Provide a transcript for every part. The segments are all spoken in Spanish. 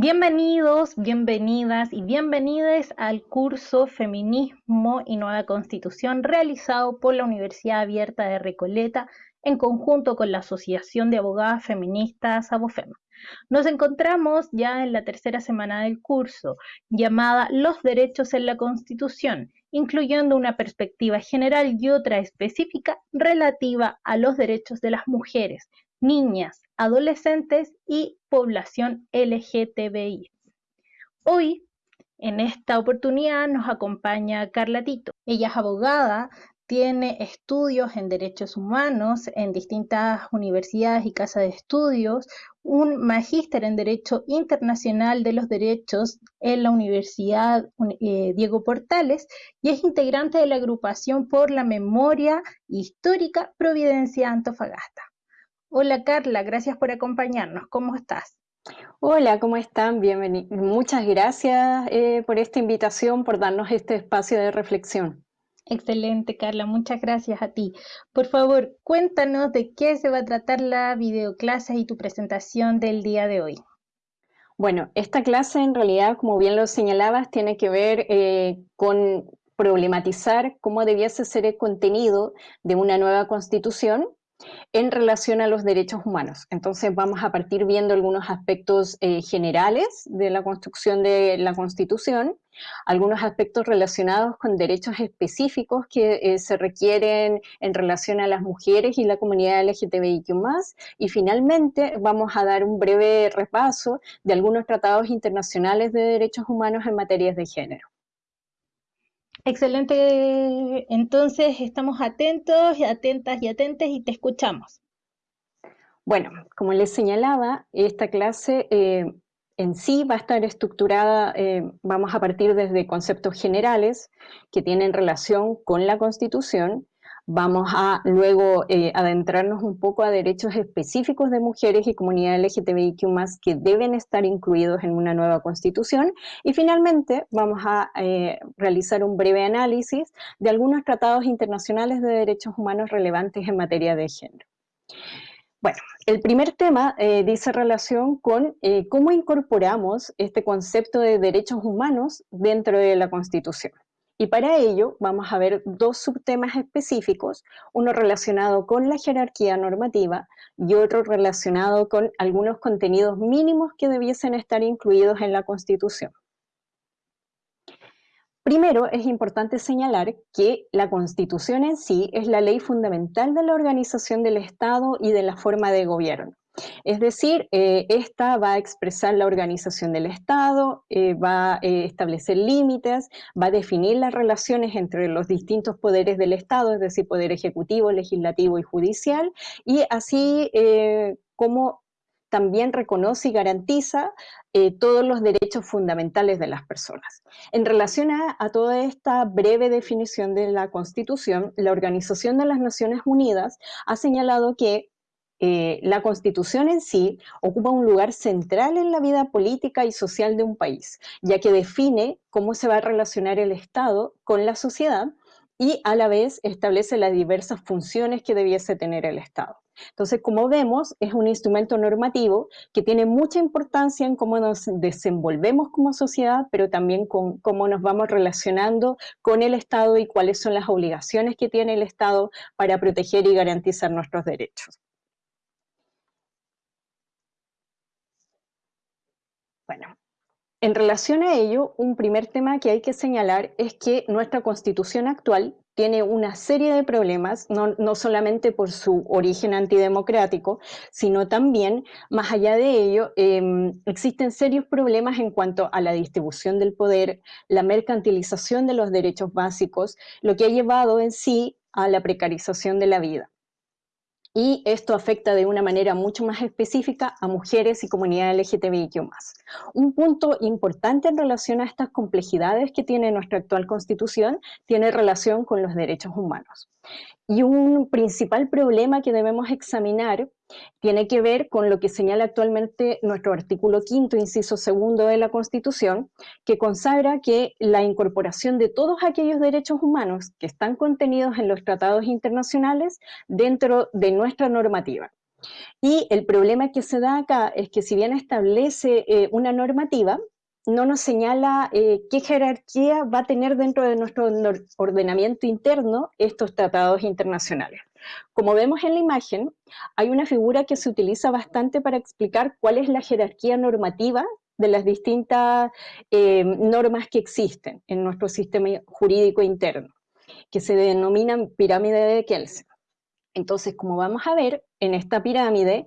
Bienvenidos, bienvenidas y bienvenidas al curso Feminismo y Nueva Constitución realizado por la Universidad Abierta de Recoleta en conjunto con la Asociación de Abogadas Feministas ABOFEM. Nos encontramos ya en la tercera semana del curso, llamada Los derechos en la Constitución, incluyendo una perspectiva general y otra específica relativa a los derechos de las mujeres, niñas, adolescentes y población LGTBI. Hoy, en esta oportunidad, nos acompaña Carla Tito. Ella es abogada, tiene estudios en derechos humanos en distintas universidades y casas de estudios, un magíster en Derecho Internacional de los Derechos en la Universidad eh, Diego Portales y es integrante de la agrupación por la memoria histórica Providencia Antofagasta. Hola Carla, gracias por acompañarnos. ¿Cómo estás? Hola, ¿cómo están? Bienvenidos. Muchas gracias eh, por esta invitación, por darnos este espacio de reflexión. Excelente, Carla. Muchas gracias a ti. Por favor, cuéntanos de qué se va a tratar la videoclase y tu presentación del día de hoy. Bueno, esta clase en realidad, como bien lo señalabas, tiene que ver eh, con problematizar cómo debiese ser el contenido de una nueva constitución en relación a los derechos humanos. Entonces vamos a partir viendo algunos aspectos eh, generales de la construcción de la Constitución, algunos aspectos relacionados con derechos específicos que eh, se requieren en relación a las mujeres y la comunidad LGTBIQ+, y finalmente vamos a dar un breve repaso de algunos tratados internacionales de derechos humanos en materias de género. Excelente, entonces estamos atentos, atentas y atentes y te escuchamos. Bueno, como les señalaba, esta clase eh, en sí va a estar estructurada, eh, vamos a partir desde conceptos generales que tienen relación con la Constitución, Vamos a luego eh, adentrarnos un poco a derechos específicos de mujeres y comunidad LGTBIQ+, que deben estar incluidos en una nueva constitución. Y finalmente vamos a eh, realizar un breve análisis de algunos tratados internacionales de derechos humanos relevantes en materia de género. Bueno, el primer tema eh, dice relación con cómo incorporamos este concepto de derechos humanos dentro de la Constitución. Y para ello vamos a ver dos subtemas específicos, uno relacionado con la jerarquía normativa y otro relacionado con algunos contenidos mínimos que debiesen estar incluidos en la Constitución. Primero, es importante señalar que la Constitución en sí es la ley fundamental de la organización del Estado y de la forma de gobierno. Es decir, eh, esta va a expresar la organización del Estado, eh, va a eh, establecer límites, va a definir las relaciones entre los distintos poderes del Estado, es decir, poder ejecutivo, legislativo y judicial, y así como también reconoce y garantiza todos los derechos fundamentales de las personas. En relación a, toda esta breve definición de la Constitución, la Organización de las Naciones Unidas ha señalado que eh, la constitución en sí ocupa un lugar central en la vida política y social de un país, ya que define cómo se va a relacionar el Estado con la sociedad y a la vez establece las diversas funciones que debiese tener el Estado. Entonces, como vemos, es un instrumento normativo que tiene mucha importancia en cómo nos desenvolvemos como sociedad, pero también con cómo nos vamos relacionando con el Estado y cuáles son las obligaciones que tiene el Estado para proteger y garantizar nuestros derechos. Bueno, en relación a ello, un primer tema que hay que señalar es que nuestra constitución actual tiene una serie de problemas, no, solamente por su origen antidemocrático, sino también, más allá de ello, em, existen serios problemas en cuanto a la distribución del poder, la mercantilización de los derechos básicos, lo que ha llevado en sí a la precarización de la vida y esto afecta de una manera mucho más específica a mujeres y comunidades LGTBIQ+. Un punto importante en relación a estas complejidades que tiene nuestra actual constitución tiene relación con los derechos humanos. Y un principal problema que debemos examinar tiene que ver con lo que señala actualmente nuestro artículo quinto, inciso segundo de la Constitución, que consagra que la incorporación de todos aquellos derechos humanos que están contenidos en los tratados internacionales dentro de nuestra normativa. Y el problema que se da acá es que si bien establece eh, una normativa, no nos señala eh, qué jerarquía va a tener dentro de nuestro ordenamiento interno estos tratados internacionales. Como vemos en la imagen, hay una figura que se utiliza bastante para explicar cuál es la jerarquía normativa de las distintas eh, normas que existen en nuestro sistema jurídico interno, que se denominan pirámide de Kelsen. Entonces, como vamos a ver, en esta pirámide,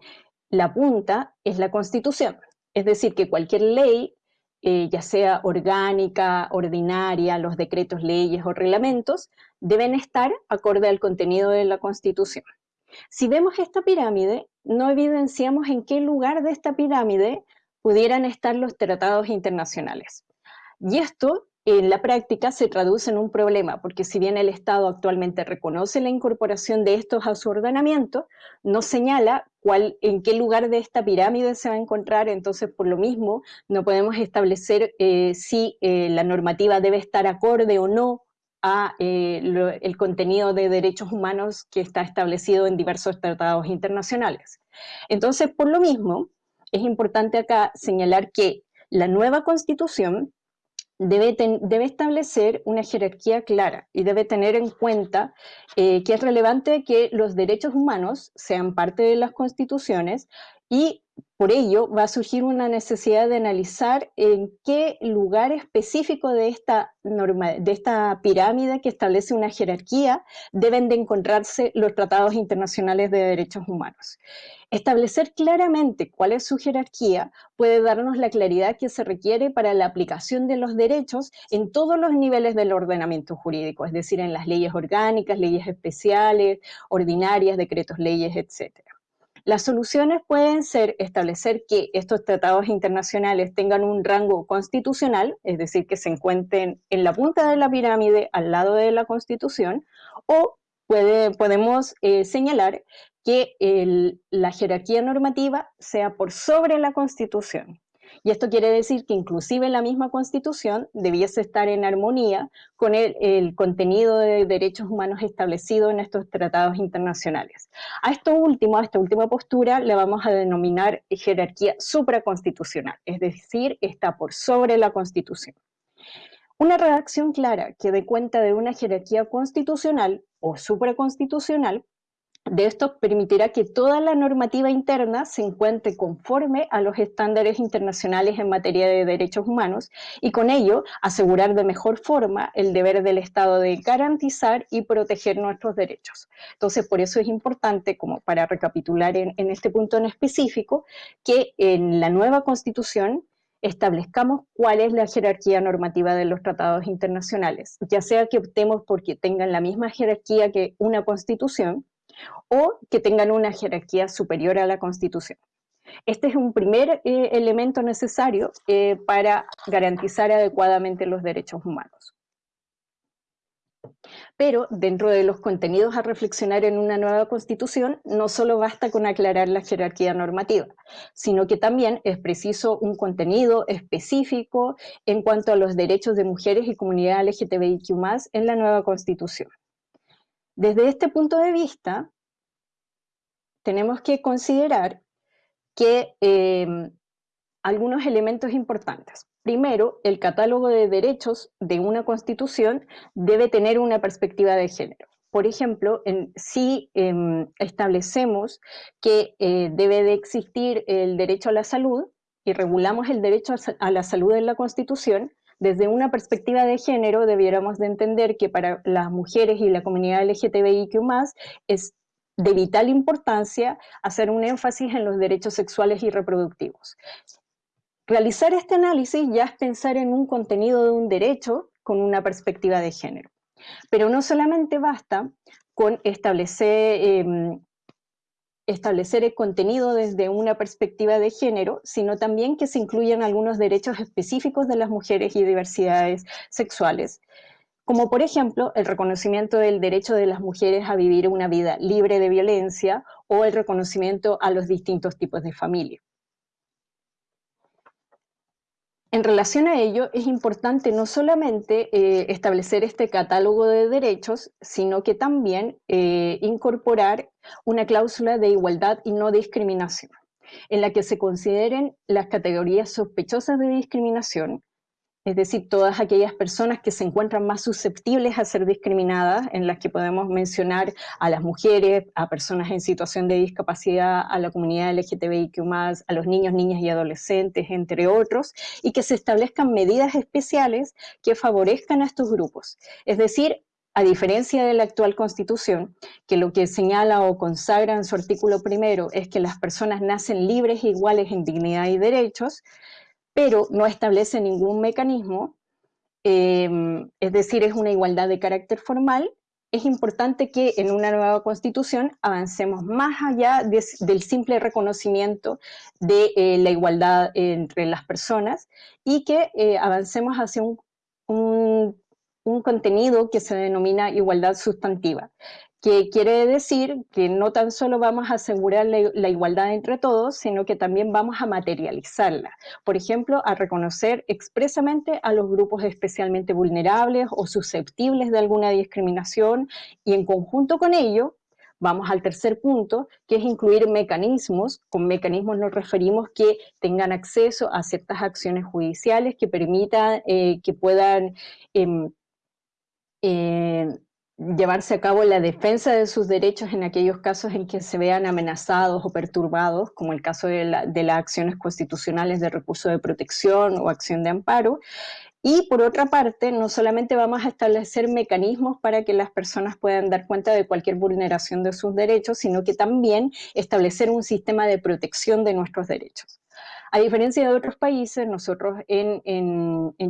la punta es la Constitución. Es decir, que cualquier ley, eh, ya sea orgánica, ordinaria, los decretos, leyes o reglamentos, deben estar acorde al contenido de la Constitución. Si vemos esta pirámide, no evidenciamos en qué lugar de esta pirámide pudieran estar los tratados internacionales. Y esto en la práctica se traduce en un problema, porque si bien el Estado actualmente reconoce la incorporación de estos a su ordenamiento, no señala cuál, en qué lugar de esta pirámide se va a encontrar, entonces por lo mismo no podemos establecer eh, si eh, la normativa debe estar acorde o no a eh, el contenido de derechos humanos que está establecido en diversos tratados internacionales. Entonces, por lo mismo, es importante acá señalar que la nueva constitución debe, debe, establecer una jerarquía clara y debe tener en cuenta eh, que es relevante que los derechos humanos sean parte de las constituciones y por ello va a surgir una necesidad de analizar en qué lugar específico de esta, pirámide que establece una jerarquía deben de encontrarse los tratados internacionales de derechos humanos. Establecer claramente cuál es su jerarquía puede darnos la claridad que se requiere para la aplicación de los derechos en todos los niveles del ordenamiento jurídico, es decir, en las leyes orgánicas, leyes especiales, ordinarias, decretos, leyes, etcétera. Las soluciones pueden ser establecer que estos tratados internacionales tengan un rango constitucional, es decir, que se encuentren en la punta de la pirámide al lado de la Constitución, o podemos eh, señalar que la jerarquía normativa sea por sobre la Constitución. Y esto quiere decir que inclusive la misma Constitución debiese estar en armonía con el, contenido de derechos humanos establecido en estos tratados internacionales. A esto último, a esta última postura, le vamos a denominar jerarquía supraconstitucional, es decir, está por sobre la Constitución. Una redacción clara que dé cuenta de una jerarquía constitucional o supraconstitucional de esto permitirá que toda la normativa interna se encuentre conforme a los estándares internacionales en materia de derechos humanos y con ello asegurar de mejor forma el deber del Estado de garantizar y proteger nuestros derechos. Entonces, por eso es importante, como para recapitular en, este punto en específico, que en la nueva Constitución establezcamos cuál es la jerarquía normativa de los tratados internacionales, ya sea que optemos porque tengan la misma jerarquía que una constitución, o que tengan una jerarquía superior a la Constitución. Este es un primer eh, elemento necesario eh, para garantizar adecuadamente los derechos humanos. Pero dentro de los contenidos a reflexionar en una nueva constitución, no solo basta con aclarar la jerarquía normativa, sino que también es preciso un contenido específico en cuanto a los derechos de mujeres y comunidad LGTBIQ+, en la nueva constitución. Desde este punto de vista, tenemos que considerar que em, algunos elementos importantes. Primero, el catálogo de derechos de una constitución debe tener una perspectiva de género. Por ejemplo, si em, establecemos que eh, debe de existir el derecho a la salud y regulamos el derecho a la salud en la Constitución, desde una perspectiva de género debiéramos de entender que para las mujeres y la comunidad LGTBIQ+, es de vital importancia hacer un énfasis en los derechos sexuales y reproductivos. Realizar este análisis ya es pensar en un contenido de un derecho con una perspectiva de género. Pero no solamente basta con establecer em, establecer el contenido desde una perspectiva de género, sino también que se incluyan algunos derechos específicos de las mujeres y diversidades sexuales, como por ejemplo el reconocimiento del derecho de las mujeres a vivir una vida libre de violencia o el reconocimiento a los distintos tipos de familia. En relación a ello, es importante no solamente eh, establecer este catálogo de derechos, sino que también eh, incorporar una cláusula de igualdad y no discriminación, en la que se consideren las categorías sospechosas de discriminación, es decir, todas aquellas personas que se encuentran más susceptibles a ser discriminadas, en las que podemos mencionar a las mujeres, a personas en situación de discapacidad, a la comunidad LGTBIQ+, a los niños, niñas y adolescentes, entre otros, y que se establezcan medidas especiales que favorezcan a estos grupos. Es decir, a diferencia de la actual Constitución, que lo que señala o consagra en su artículo primero es que las personas nacen libres e iguales en dignidad y derechos, pero no establece ningún mecanismo, em, es decir, es una igualdad de carácter formal, es importante que en una nueva constitución avancemos más allá del simple reconocimiento de eh, la igualdad entre las personas y que eh, avancemos hacia un contenido que se denomina igualdad sustantiva, que quiere decir que no tan solo vamos a asegurar la, igualdad entre todos, sino que también vamos a materializarla. Por ejemplo, a reconocer expresamente a los grupos especialmente vulnerables o susceptibles de alguna discriminación y en conjunto con ello, vamos al tercer punto, que es incluir mecanismos. Con mecanismos nos referimos que tengan acceso a ciertas acciones judiciales que permitan eh, que puedan... Em, eh, llevarse a cabo la defensa de sus derechos en aquellos casos en que se vean amenazados o perturbados, como el caso de, las acciones constitucionales de recurso de protección o acción de amparo. Y por otra parte, no solamente vamos a establecer mecanismos para que las personas puedan dar cuenta de cualquier vulneración de sus derechos, sino que también establecer un sistema de protección de nuestros derechos. A diferencia de otros países, nosotros en,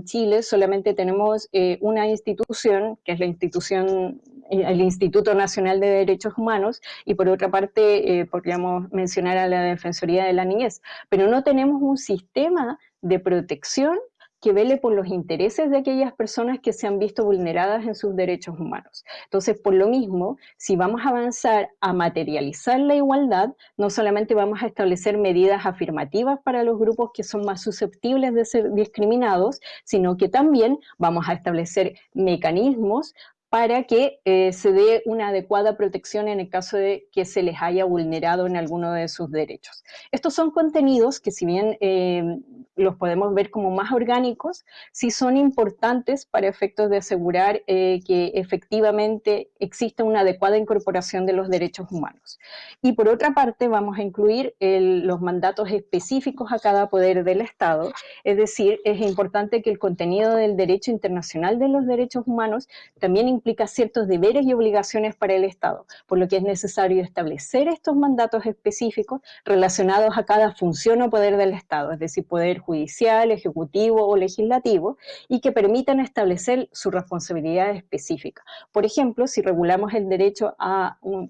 Chile solamente tenemos eh, una institución, que es la institución, eh, el Instituto Nacional de Derechos Humanos, y por otra parte eh, podríamos mencionar a la Defensoría de la Niñez, pero no tenemos un sistema de protección que vele por los intereses de aquellas personas que se han visto vulneradas en sus derechos humanos. Entonces, por lo mismo, si vamos a avanzar a materializar la igualdad, no solamente vamos a establecer medidas afirmativas para los grupos que son más susceptibles de ser discriminados, sino que también vamos a establecer mecanismos para que eh, se dé una adecuada protección en el caso de que se les haya vulnerado en alguno de sus derechos. Estos son contenidos que si bien eh, los podemos ver como más orgánicos, sí son importantes para efectos de asegurar eh, que efectivamente exista una adecuada incorporación de los derechos humanos. Y por otra parte vamos a incluir los mandatos específicos a cada poder del Estado, es decir, es importante que el contenido del derecho internacional de los derechos humanos también implica ciertos deberes y obligaciones para el Estado, por lo que es necesario establecer estos mandatos específicos relacionados a cada función o poder del Estado, es decir, poder judicial, ejecutivo o legislativo, y que permitan establecer su responsabilidad específica. Por ejemplo, si regulamos el derecho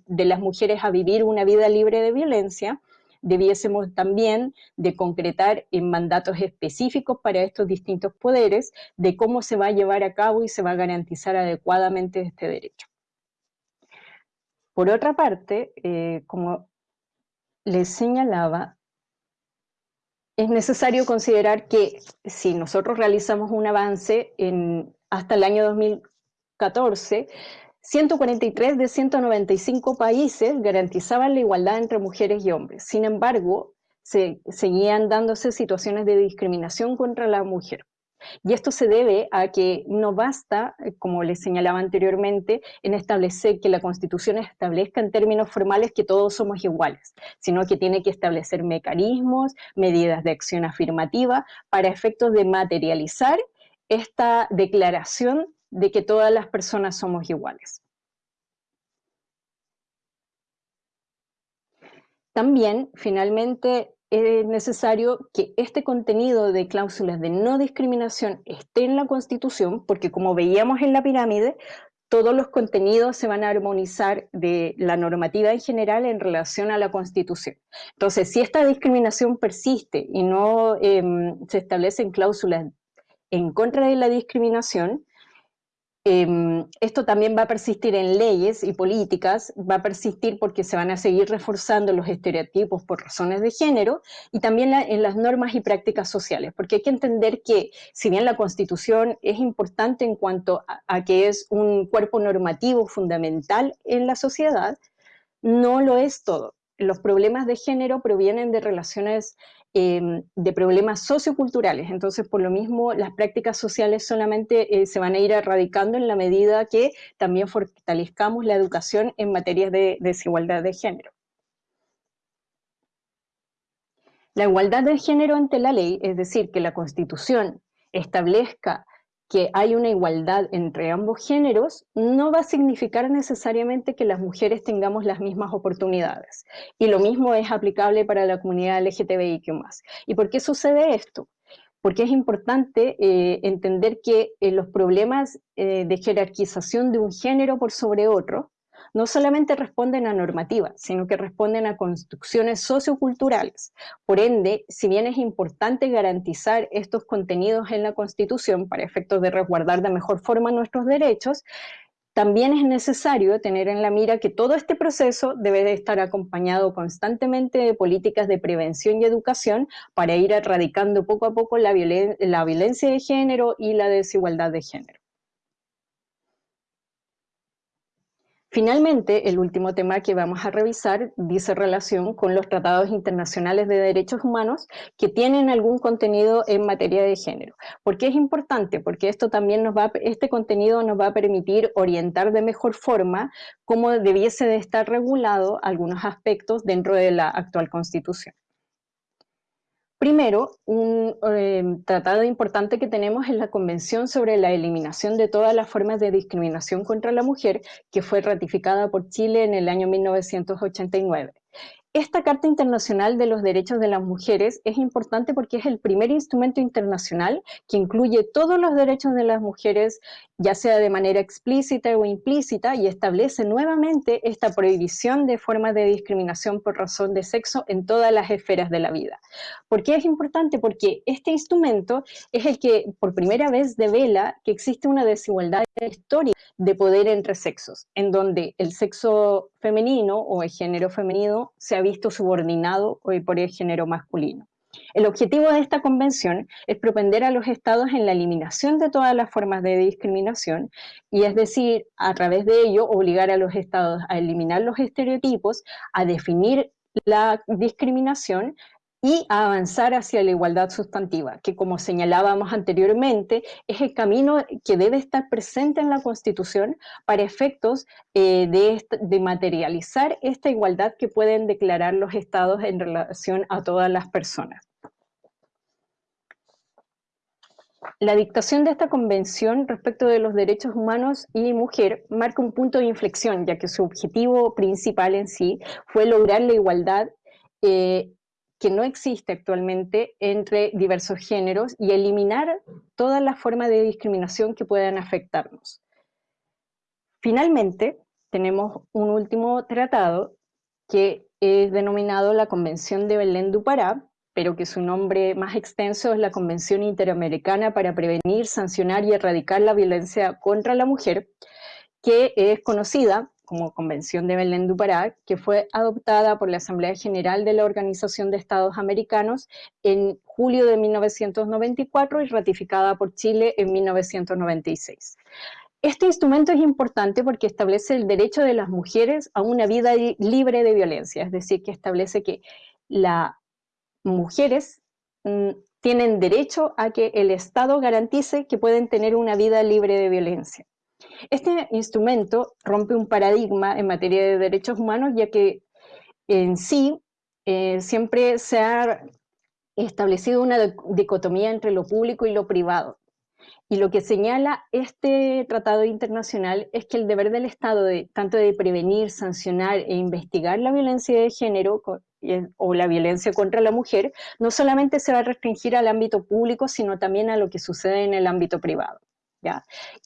de las mujeres a vivir una vida libre de violencia, debiésemos también de concretar en mandatos específicos para estos distintos poderes de cómo se va a llevar a cabo y se va a garantizar adecuadamente este derecho. Por otra parte, eh, como les señalaba, es necesario considerar que si nosotros realizamos un avance en, hasta el año 2014, 143 de 195 países garantizaban la igualdad entre mujeres y hombres. Sin embargo, se, seguían dándose situaciones de discriminación contra la mujer. Y esto se debe a que no basta, eh, como les señalaba anteriormente, en establecer que la Constitución establezca en términos formales que todos somos iguales, sino que tiene que establecer mecanismos, medidas de acción afirmativa para efectos de materializar esta declaración de que todas las personas somos iguales. También, finalmente, es necesario que este contenido de cláusulas de no discriminación esté en la Constitución, porque como veíamos en la pirámide, todos los contenidos se van a armonizar de la normativa en general en relación a la Constitución. Entonces, si esta discriminación persiste y no em, se establecen cláusulas en contra de la discriminación, Em, esto también va a persistir en leyes y políticas, va a persistir porque se van a seguir reforzando los estereotipos por razones de género y también en las normas y prácticas sociales, porque hay que entender que si bien la Constitución es importante en cuanto a que es un cuerpo normativo fundamental en la sociedad, no lo es todo. Los problemas de género provienen de relaciones Em, de problemas socioculturales. Entonces, por lo mismo, las prácticas sociales solamente eh, se van a ir erradicando en la medida que también fortalezcamos la educación en materias de desigualdad de género. La igualdad de género ante la ley, es decir, que la Constitución establezca que hay una igualdad entre ambos géneros, no va a significar necesariamente que las mujeres tengamos las mismas oportunidades. Y lo mismo es aplicable para la comunidad LGTBIQ+. ¿Y por qué sucede esto? Porque es importante eh, entender que eh, los problemas eh, de jerarquización de un género por sobre otro no solamente responden a normativas, sino que responden a construcciones socioculturales. Por ende, si bien es importante garantizar estos contenidos en la Constitución para efectos de resguardar de mejor forma nuestros derechos, también es necesario tener en la mira que todo este proceso debe de estar acompañado constantemente de políticas de prevención y educación para ir erradicando poco a poco la, la violencia de género y la desigualdad de género. Finalmente, el último tema que vamos a revisar dice relación con los tratados internacionales de derechos humanos que tienen algún contenido en materia de género. ¿Por qué es importante? Porque esto también nos va, este contenido nos va a permitir orientar de mejor forma cómo debiese de estar regulado algunos aspectos dentro de la actual Constitución. Primero, un eh, tratado importante que tenemos es la Convención sobre la Eliminación de todas las formas de discriminación contra la mujer, que fue ratificada por Chile en el año 1989. Esta Carta Internacional de los Derechos de las Mujeres es importante porque es el primer instrumento internacional que incluye todos los derechos de las mujeres, ya sea de manera explícita o implícita, y establece nuevamente esta prohibición de formas de discriminación por razón de sexo en todas las esferas de la vida. ¿Por qué es importante? Porque este instrumento es el que por primera vez devela que existe una desigualdad histórica de poder entre sexos, en donde el sexo femenino o el género femenino se ha visto subordinado por el género masculino. El objetivo de esta convención es propender a los estados en la eliminación de todas las formas de discriminación y es decir, a través de ello obligar a los estados a eliminar los estereotipos, a definir la discriminación y a avanzar hacia la igualdad sustantiva, que como señalábamos anteriormente, es el camino que debe estar presente en la Constitución para efectos eh, de, materializar esta igualdad que pueden declarar los estados en relación a todas las personas. La dictación de esta convención respecto de los derechos humanos y mujer marca un punto de inflexión, ya que su objetivo principal en sí fue lograr la igualdad eh, que no existe actualmente entre diversos géneros y eliminar todas las formas de discriminación que puedan afectarnos. Finalmente, tenemos un último tratado que es denominado la Convención de Belén du Pará, pero que su nombre más extenso es la Convención Interamericana para Prevenir, Sancionar y Erradicar la Violencia contra la Mujer, que es conocida como Convención de Belén du Pará, que fue adoptada por la Asamblea General de la Organización de Estados Americanos en julio de 1994 y ratificada por Chile en 1996. Este instrumento es importante porque establece el derecho de las mujeres a una vida libre de violencia, es decir, que establece que las mujeres mm, tienen derecho a que el Estado garantice que pueden tener una vida libre de violencia. Este instrumento rompe un paradigma en materia de derechos humanos, ya que en sí eh, siempre se ha establecido una dicotomía entre lo público y lo privado. Y lo que señala este tratado internacional es que el deber del Estado, de, tanto de prevenir, sancionar e investigar la violencia de género o la violencia contra la mujer, no solamente se va a restringir al ámbito público, sino también a lo que sucede en el ámbito privado.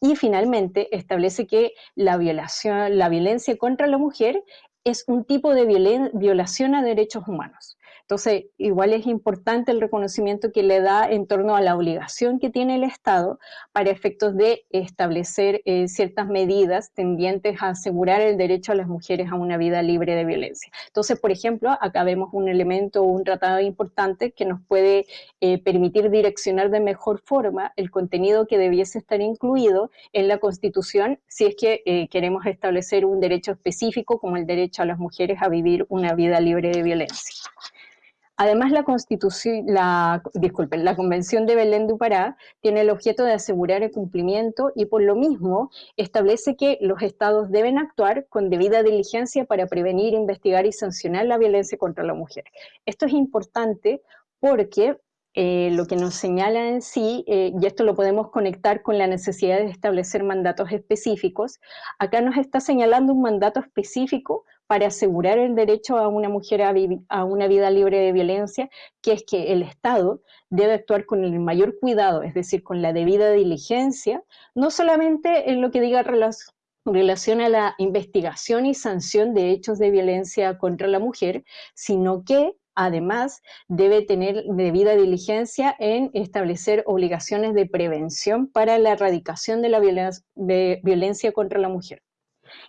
Y finalmente establece que la, violación, la violencia contra la mujer es un tipo de violación a derechos humanos. Entonces, igual es importante el reconocimiento que le da en torno a la obligación que tiene el Estado para efectos de establecer eh, ciertas medidas tendientes a asegurar el derecho a las mujeres a una vida libre de violencia. Entonces, por ejemplo, acá vemos un elemento, un tratado importante que nos puede eh, permitir direccionar de mejor forma el contenido que debiese estar incluido en la Constitución si es que eh, queremos establecer un derecho específico como el derecho a las mujeres a vivir una vida libre de violencia. Además, la, Constitución, la, disculpen, la Convención de Belén du Pará tiene el objeto de asegurar el cumplimiento y por lo mismo establece que los estados deben actuar con debida diligencia para prevenir, investigar y sancionar la violencia contra la mujer. Esto es importante porque eh, lo que nos señala en sí, eh, y esto lo podemos conectar con la necesidad de establecer mandatos específicos, acá nos está señalando un mandato específico para asegurar el derecho a una mujer a, una vida libre de violencia, que es que el Estado debe actuar con el mayor cuidado, es decir, con la debida diligencia, no solamente en lo que diga relación a la investigación y sanción de hechos de violencia contra la mujer, sino que además debe tener debida diligencia en establecer obligaciones de prevención para la erradicación de la violencia contra la mujer.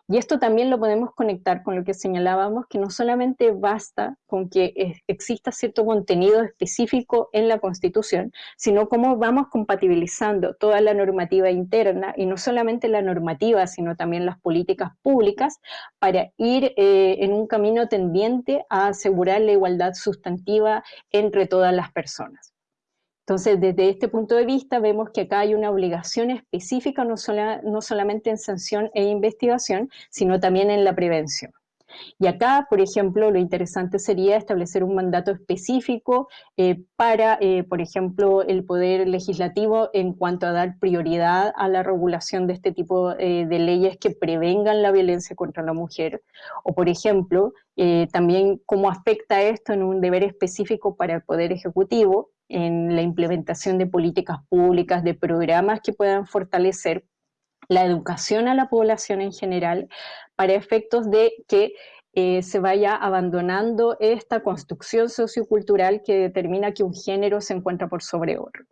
Y esto también lo podemos conectar con lo que señalábamos, que no solamente basta con que exista cierto contenido específico en la Constitución, sino cómo vamos compatibilizando toda la normativa interna, y no solamente la normativa, sino también las políticas públicas, para ir eh, en un camino tendiente a asegurar la igualdad sustantiva entre todas las personas. Entonces, desde este punto de vista, vemos que acá hay una obligación específica, no, no solamente en sanción e investigación, sino también en la prevención. Y acá, por ejemplo, lo interesante sería establecer un mandato específico eh, para, eh, por ejemplo, el Poder Legislativo en cuanto a dar prioridad a la regulación de este tipo eh, de leyes que prevengan la violencia contra la mujer. O, por ejemplo, también cómo afecta esto en un deber específico para el Poder Ejecutivo, en la implementación de políticas públicas, de programas que puedan fortalecer la educación a la población en general para efectos de que eh, se vaya abandonando esta construcción sociocultural que determina que un género se encuentra por sobre otro.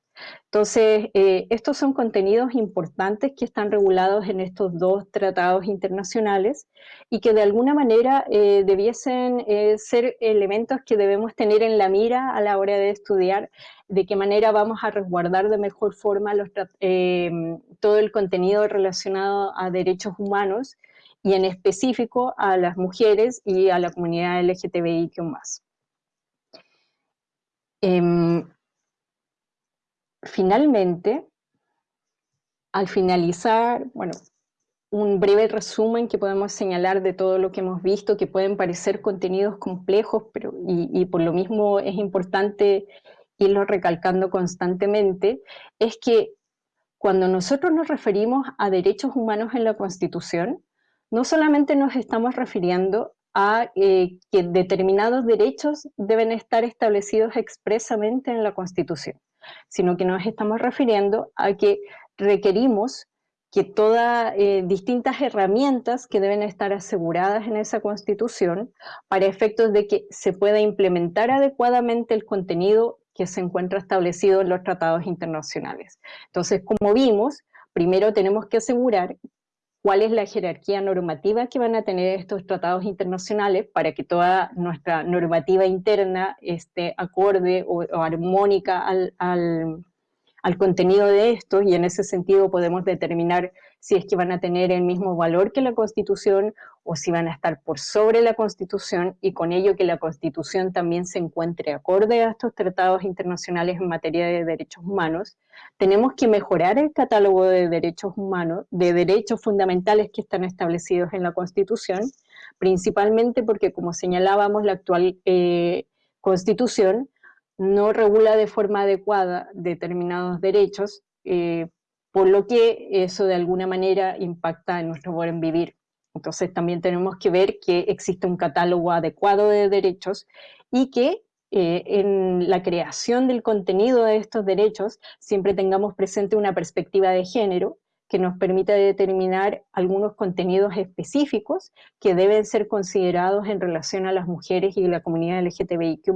Entonces, eh, estos son contenidos importantes que están regulados en estos dos tratados internacionales y que de alguna manera eh, debiesen ser elementos que debemos tener en la mira a la hora de estudiar de qué manera vamos a resguardar de mejor forma todo el contenido relacionado a derechos humanos y en específico a las mujeres y a la comunidad LGTBIQ+. Eh, finalmente, al finalizar, bueno, un breve resumen que podemos señalar de todo lo que hemos visto, que pueden parecer contenidos complejos, pero y, y por lo mismo es importante irlo recalcando constantemente, es que cuando nosotros nos referimos a derechos humanos en la Constitución, no solamente nos estamos refiriendo a eh, que determinados derechos deben estar establecidos expresamente en la Constitución, sino que nos estamos refiriendo a que requerimos que todas eh, distintas herramientas que deben estar aseguradas en esa Constitución para efectos de que se pueda implementar adecuadamente el contenido que se encuentra establecido en los tratados internacionales. Entonces, como vimos, primero tenemos que asegurar cuál es la jerarquía normativa que van a tener estos tratados internacionales para que toda nuestra normativa interna esté acorde o, armónica al, al contenido de estos y en ese sentido podemos determinar si es que van a tener el mismo valor que la Constitución o si van a estar por sobre la Constitución y con ello que la Constitución también se encuentre acorde a estos tratados internacionales en materia de derechos humanos, tenemos que mejorar el catálogo de derechos humanos, de derechos fundamentales que están establecidos en la Constitución, principalmente porque, como señalábamos, la actual eh, Constitución no regula de forma adecuada determinados derechos, eh, por lo que eso de alguna manera impacta en nuestro buen vivir. Entonces también tenemos que ver que existe un catálogo adecuado de derechos y que eh, en la creación del contenido de estos derechos siempre tengamos presente una perspectiva de género que nos permite determinar algunos contenidos específicos que deben ser considerados en relación a las mujeres y la comunidad LGTBIQ+.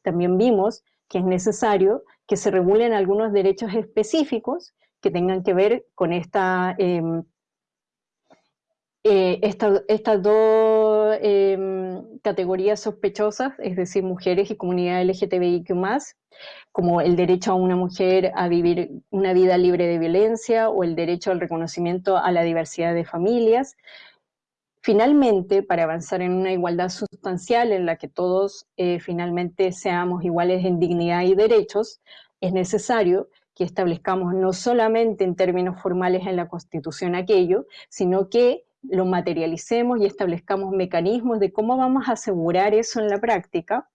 También vimos que es necesario que se regulen algunos derechos específicos que tengan que ver con esta, em, eh, estas dos em, categorías sospechosas, es decir, mujeres y comunidad LGTBIQ+, como el derecho a una mujer a vivir una vida libre de violencia o el derecho al reconocimiento a la diversidad de familias. Finalmente, para avanzar en una igualdad sustancial en la que todos eh, finalmente seamos iguales en dignidad y derechos, es necesario que establezcamos no solamente en términos formales en la Constitución aquello, sino que lo materialicemos y establezcamos mecanismos de cómo vamos a asegurar eso en la práctica.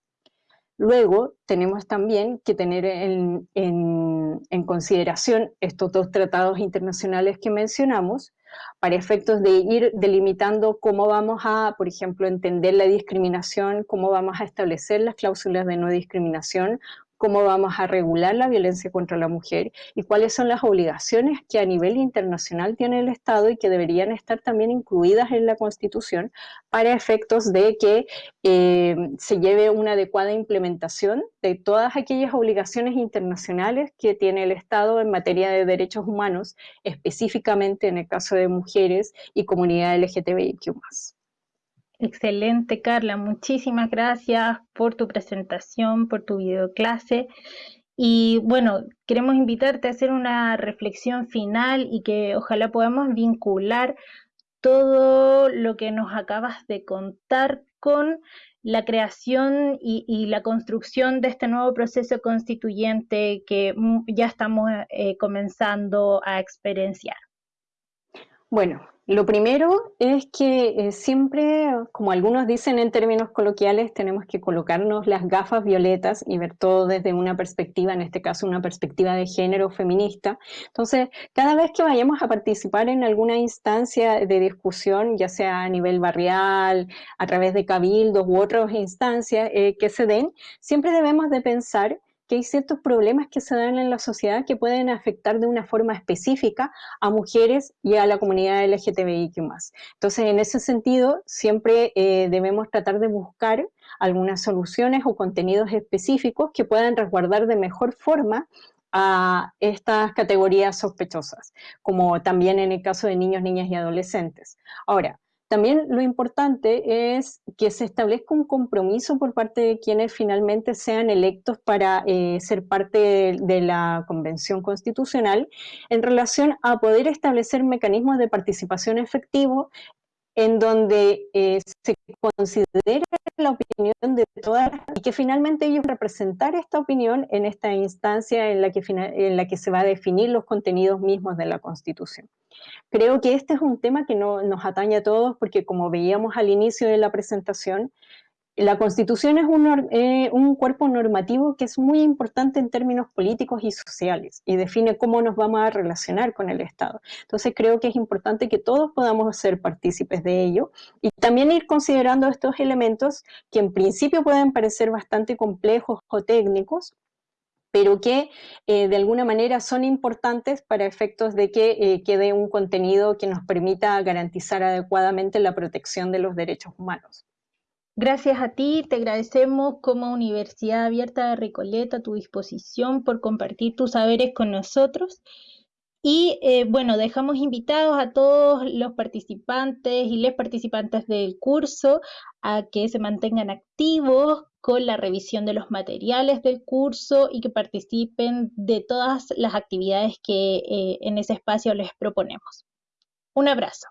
Luego tenemos también que tener en, en consideración estos dos tratados internacionales que mencionamos, para efectos de ir delimitando cómo vamos a, por ejemplo, entender la discriminación, cómo vamos a establecer las cláusulas de no discriminación, cómo vamos a regular la violencia contra la mujer y cuáles son las obligaciones que a nivel internacional tiene el Estado y que deberían estar también incluidas en la Constitución para efectos de que eh, se lleve una adecuada implementación de todas aquellas obligaciones internacionales que tiene el Estado en materia de derechos humanos, específicamente en el caso de mujeres y comunidad LGTBIQ+. Excelente, Carla. Muchísimas gracias por tu presentación, por tu videoclase. Y bueno, queremos invitarte a hacer una reflexión final y que ojalá podamos vincular todo lo que nos acabas de contar con la creación y, la construcción de este nuevo proceso constituyente que ya estamos eh, comenzando a experienciar. Bueno, lo primero es que eh, siempre, como algunos dicen en términos coloquiales, tenemos que colocarnos las gafas violetas y ver todo desde una perspectiva, en este caso una perspectiva de género feminista. Entonces, cada vez que vayamos a participar en alguna instancia de discusión, ya sea a nivel barrial, a través de cabildos u otras instancias eh, que se den, siempre debemos de pensar que hay ciertos problemas que se dan en la sociedad que pueden afectar de una forma específica a mujeres y a la comunidad LGTBIQ+. Entonces, en ese sentido, siempre eh, debemos tratar de buscar algunas soluciones o contenidos específicos que puedan resguardar de mejor forma a estas categorías sospechosas, como también en el caso de niños, niñas y adolescentes. Ahora, también lo importante es que se establezca un compromiso por parte de quienes finalmente sean electos para eh, ser parte de, la Convención Constitucional en relación a poder establecer mecanismos de participación efectivo en donde eh, se considere la opinión de todas y que finalmente ellos representar esta opinión en esta instancia en la que, en la que se va a definir los contenidos mismos de la Constitución. Creo que este es un tema que no, nos atañe a todos porque como veíamos al inicio de la presentación, la Constitución es un, eh, un, cuerpo normativo que es muy importante en términos políticos y sociales y define cómo nos vamos a relacionar con el Estado. Entonces creo que es importante que todos podamos ser partícipes de ello y también ir considerando estos elementos que en principio pueden parecer bastante complejos o técnicos, pero que eh, de alguna manera son importantes para efectos de que eh, quede un contenido que nos permita garantizar adecuadamente la protección de los derechos humanos. Gracias a ti, te agradecemos como Universidad Abierta de Recoleta tu disposición por compartir tus saberes con nosotros. Y eh, bueno, dejamos invitados a todos los participantes y les participantes del curso a que se mantengan activos con la revisión de los materiales del curso y que participen de todas las actividades que eh, en ese espacio les proponemos. Un abrazo.